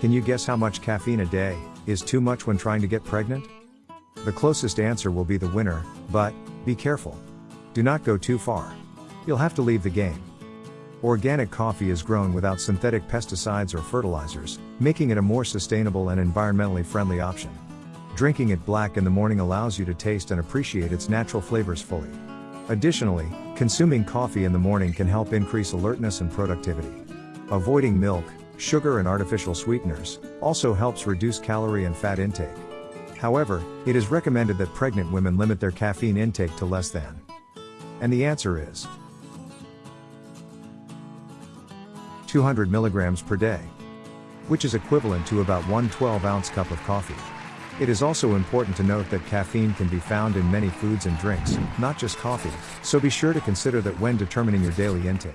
Can you guess how much caffeine a day is too much when trying to get pregnant? The closest answer will be the winner, but be careful. Do not go too far. You'll have to leave the game. Organic coffee is grown without synthetic pesticides or fertilizers, making it a more sustainable and environmentally friendly option. Drinking it black in the morning allows you to taste and appreciate its natural flavors fully. Additionally, consuming coffee in the morning can help increase alertness and productivity. Avoiding milk, sugar and artificial sweeteners, also helps reduce calorie and fat intake. However, it is recommended that pregnant women limit their caffeine intake to less than. And the answer is 200 milligrams per day, which is equivalent to about one 12 ounce cup of coffee. It is also important to note that caffeine can be found in many foods and drinks, not just coffee, so be sure to consider that when determining your daily intake.